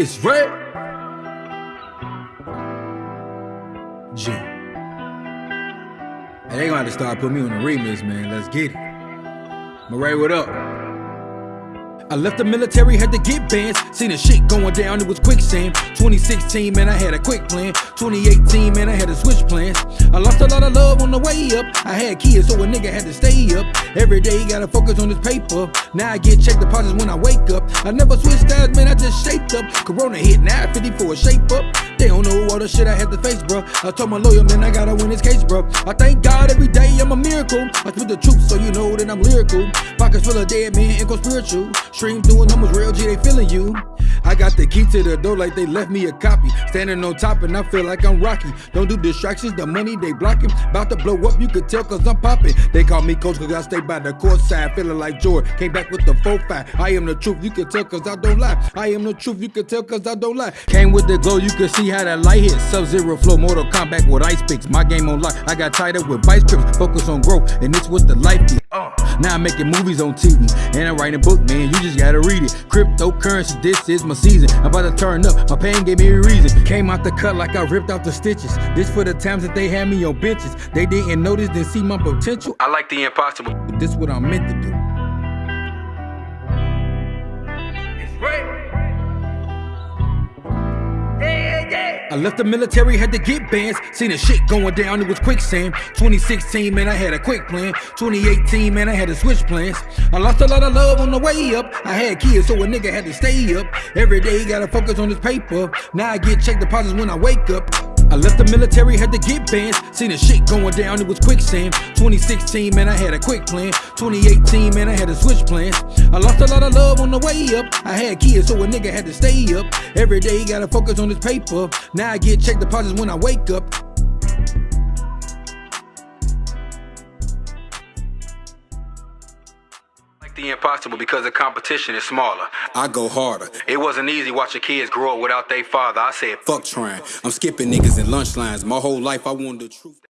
It's red. G. Hey, they gonna have to start putting me on the remix, man. Let's get it. Murray, what up? I left the military, had to get bands. Seen the shit going down, it was quicksand. 2016, man, I had a quick plan. 2018, man, I had to switch plans. I lost a lot of love on the way up. I had kids, so a nigga had to stay up. Every day, gotta focus on his paper. Now I get check deposits when I wake up. I never switched styles, man, I just shaped up. Corona hit, now 50 for a shape up. They don't know all the shit I had to face, bro. I told my lawyer, man, I gotta win this case, bro. I thank God every day I'm a miracle. I spit the truth so you know that I'm lyrical. Pockets full of dead men, ain't go spiritual. Stream doing numbers real, G, they feeling you. I got the key to the door like they left me a copy. Standing on top and I feel like I'm Rocky. Don't do distractions, the money they blocking. About to blow up, you could tell cause I'm popping. They call me coach cause I stay by the court side. Feeling like Jordan. Came back with the 4-5. I am the truth, you can tell cause I don't lie. I am the truth, you can tell cause I don't lie. Came with the glow, you can see how that light hit. Sub-zero flow, Mortal Kombat with ice picks. My game on lock, I got tighter with vice grips. Focus on growth, and it's what the life be. Now I'm making movies on TV, and I'm writing a book, man. You just gotta read it. Cryptocurrency, this is my season. I'm about to turn up. My pain gave me a reason. Came out the cut like I ripped out the stitches. This for the times that they had me on benches. They didn't notice, didn't see my potential. I like the impossible. This what I'm meant to do. I left the military, had to get bands. Seen the shit going down, it was quicksand. 2016, man, I had a quick plan. 2018, man, I had to switch plans. I lost a lot of love on the way up. I had kids, so a nigga had to stay up. Every day, he gotta focus on his paper. Now I get check deposits when I wake up. I left the military, had to get banned. Seen the shit going down, it was quicksand. 2016, man, I had a quick plan. 2018, man, I had to switch plans. I lost a lot of love on the way up. I had kids, so a nigga had to stay up. Every day, he gotta focus on his paper. Now I get check deposits when I wake up. The impossible because the competition is smaller. I go harder. It wasn't easy watching kids grow up without their father. I said, fuck trying. I'm skipping niggas in lunch lines. My whole life I wanted the truth.